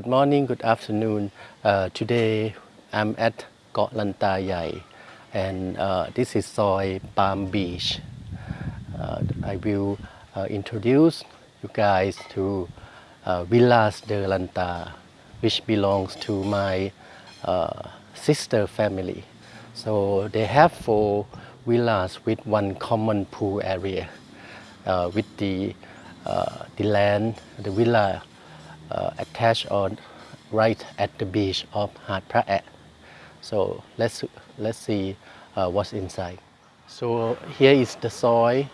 Good morning, good afternoon. Uh, today I'm at Koh Lanta Yai and uh, this is Soy Palm Beach. Uh, I will uh, introduce you guys to uh, Villas de Lanta which belongs to my uh, sister family. So they have four villas with one common pool area with the, the land, the villa uh, attached on right at the beach of Hat Praet. So let's let's see uh, what's inside. So here is the soil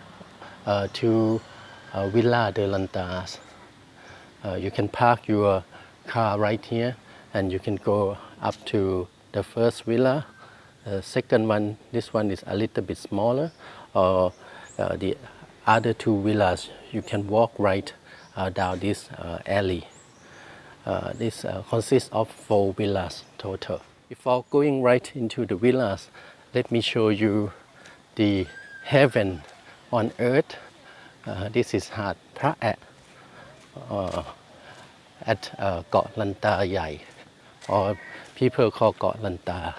uh, to uh, Villa de Lantas. Uh, you can park your car right here and you can go up to the first villa. The second one, this one is a little bit smaller. Or uh, the other two villas, you can walk right down this alley. Uh, this uh, consists of four villas total. Before going right into the villas, let me show you the heaven on earth. Uh, this is Hat Praet uh, at uh, Lanta Yai, or people call Koh Lanta.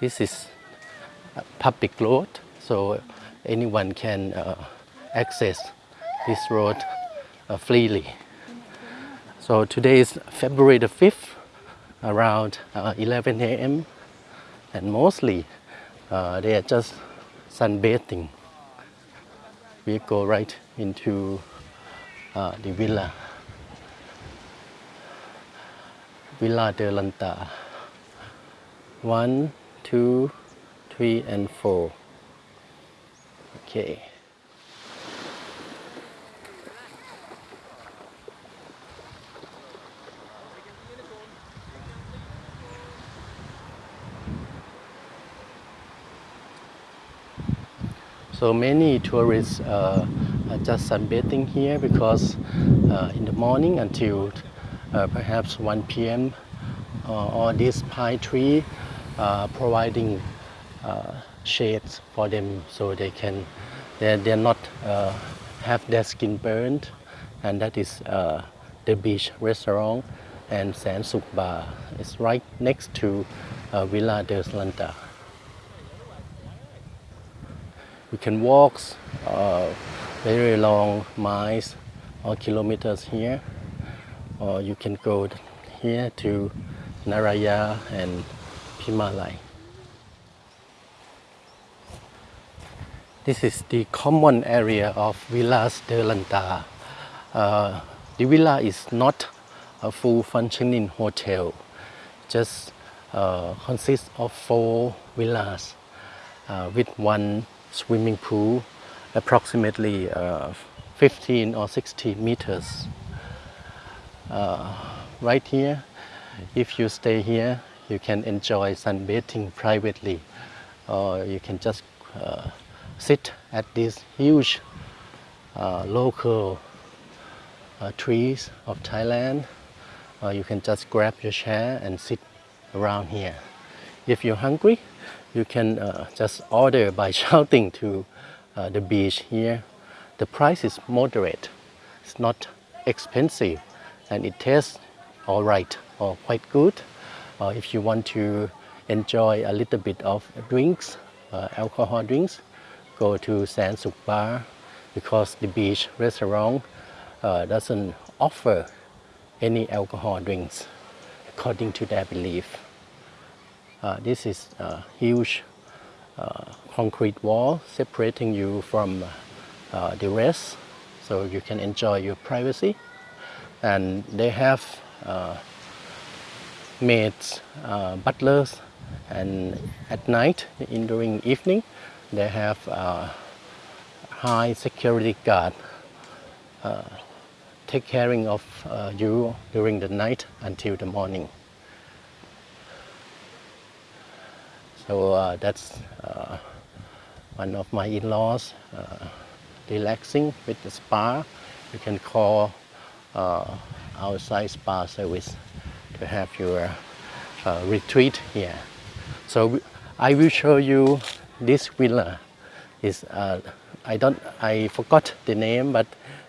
This is a public road, so anyone can uh, access this road uh, freely. So today is February the 5th, around uh, 11 a.m. and mostly uh, they are just sunbathing. We go right into uh, the villa, Villa de Lanta. One, two, three, and four. Okay. So many tourists uh, are just sunbathing here because uh, in the morning until uh, perhaps 1 p.m. Uh, all these pine tree uh, providing uh, shades for them so they can they're, they're not have their skin burned and that is the beach restaurant and San Suk Bar. It's right next to Villa de Lanta. We can walk uh, very long miles or kilometers here, or you can go here to Naraya and Pimalai. This is the common area of Villas de Lanta. Uh, the villa is not a full functioning hotel, just uh, consists of four villas uh, with one swimming pool approximately uh, 15 or 16 meters. Uh, right here, if you stay here, you can enjoy sunbathing privately or you can just uh, sit at these huge uh, local uh, trees of Thailand or you can just grab your chair and sit around here. If you're hungry, you can uh, just order by shouting to uh, the beach here. The price is moderate. It's not expensive and it tastes all right or quite good. Uh, if you want to enjoy a little bit of drinks, uh, alcohol drinks, go to San Suk Bar because the beach restaurant uh, doesn't offer any alcohol drinks according to their belief. Uh, this is a huge uh, concrete wall separating you from uh, the rest so you can enjoy your privacy and they have maids, butlers and at night in during evening they have high security guard uh, take caring of uh, you during the night until the morning. So uh, that's uh, one of my in-laws uh, relaxing with the spa. You can call uh, outside spa service to have your uh, retreat here. So I will show you this villa. Is I don't I forgot the name, but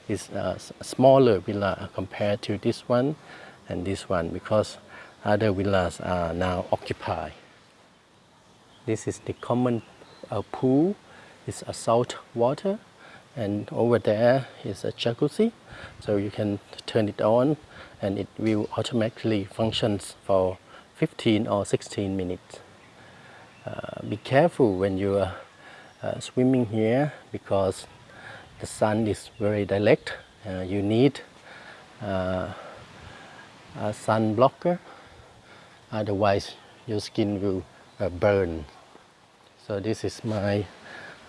it's a smaller villa compared to this one, and this one because other villas are now occupied. This is the common uh, pool. It's a salt water and over there is a jacuzzi so you can turn it on and it will automatically functions for 15 or 16 minutes. Uh, be careful when you are uh, swimming here because the sun is very direct. Uh, you need uh, a sun blocker otherwise your skin will uh, burn. So this is my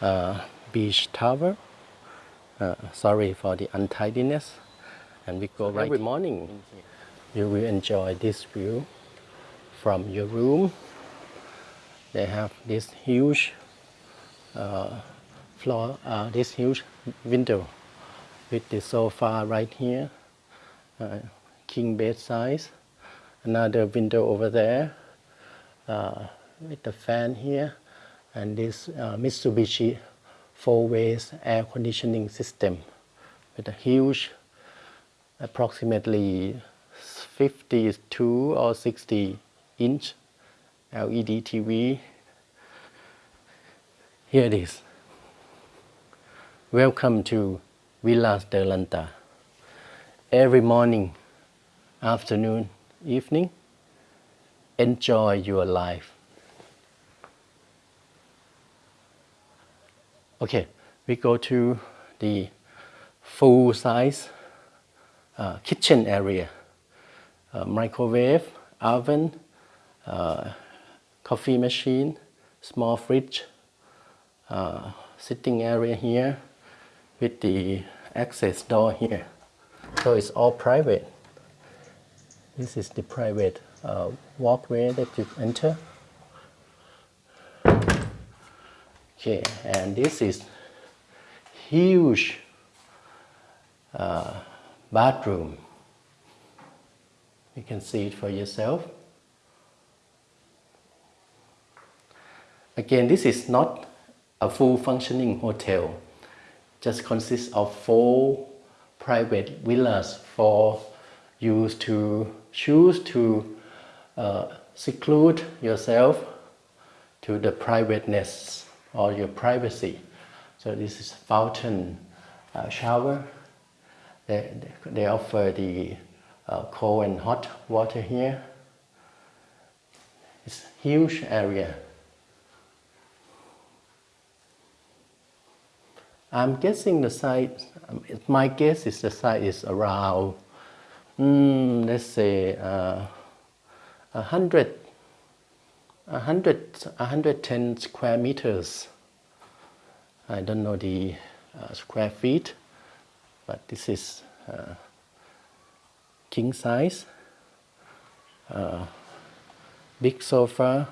uh, beach towel. Uh, sorry for the untidiness. And we go right every morning. You will enjoy this view from your room. They have this huge uh, floor, uh, this huge window with the sofa right here, uh, king bed size. Another window over there uh, with the fan here, and this uh, Mitsubishi four ways air conditioning system with a huge approximately 52 or 60 inch LED TV. Here it is. Welcome to Villas de Lanta. Every morning, afternoon, evening, enjoy your life. Okay, we go to the full size uh, kitchen area. Uh, microwave, oven, uh, coffee machine, small fridge, uh, sitting area here with the access door here. So it's all private. This is the private uh, walkway that you enter. Okay, and this is huge uh, bathroom. You can see it for yourself. Again, this is not a full functioning hotel. Just consists of four private villas for you to choose to uh, seclude yourself to the privateness or your privacy. So this is fountain uh, shower. They, they offer the uh, cold and hot water here. It's huge area. I'm guessing the size, um, my guess is the size is around, mm, let's say, uh, 100 100, 110 square meters. I don't know the uh, square feet, but this is uh, king size. Uh, big sofa.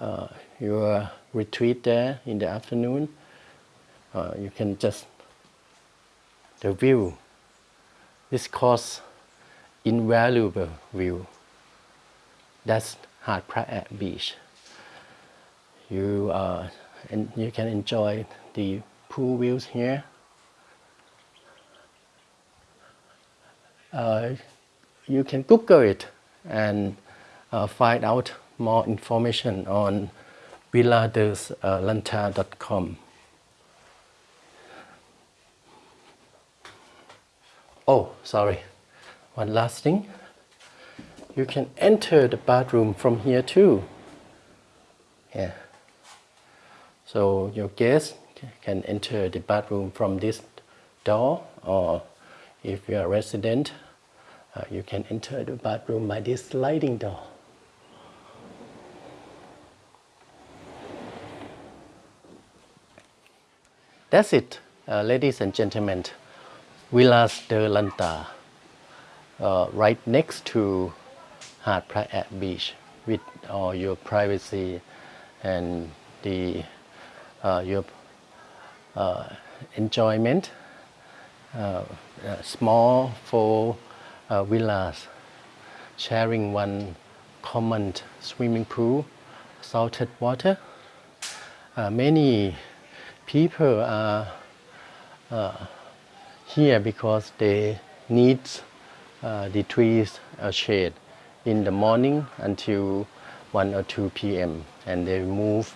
Uh, your retreat there in the afternoon. Uh, you can just the view. This costs invaluable view. That's Hard at Beach. You, uh, and you can enjoy the pool views here. Uh, you can Google it and uh, find out more information on villadeslanta.com. Uh, oh, sorry. One last thing you can enter the bathroom from here too. Yeah. So your guest can enter the bathroom from this door or if you're a resident, uh, you can enter the bathroom by this sliding door. That's it, uh, ladies and gentlemen. Villas de Lanta, uh, right next to Hat Praet at Beach with all your privacy and the uh, your uh, enjoyment uh, uh small for uh, villas sharing one common swimming pool salted water. Many people are here because they need the trees a shade in the morning until 1 or 2 p.m. and they move.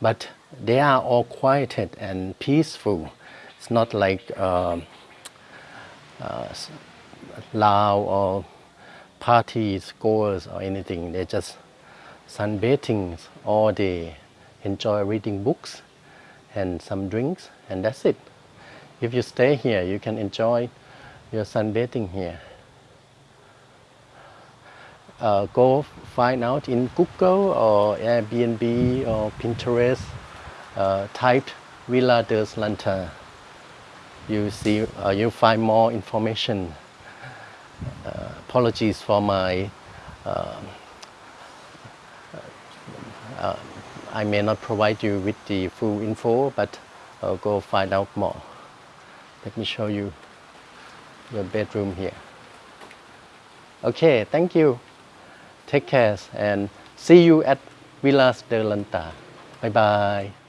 But they are all quieted and peaceful. It's not like um, uh, loud or parties, goers or anything. They just sunbathing all day, enjoy reading books and some drinks, and that's it. If you stay here, you can enjoy your sunbathing here. Uh, go find out in Google or Airbnb or Pinterest, uh, type Villa de Lanta. You see, uh, you find more information. Uh, apologies for my I may not provide you with the full info, but I'll go find out more. Let me show you your bedroom here. Okay, thank you. Take care and see you at Villas de Lanta. Bye bye.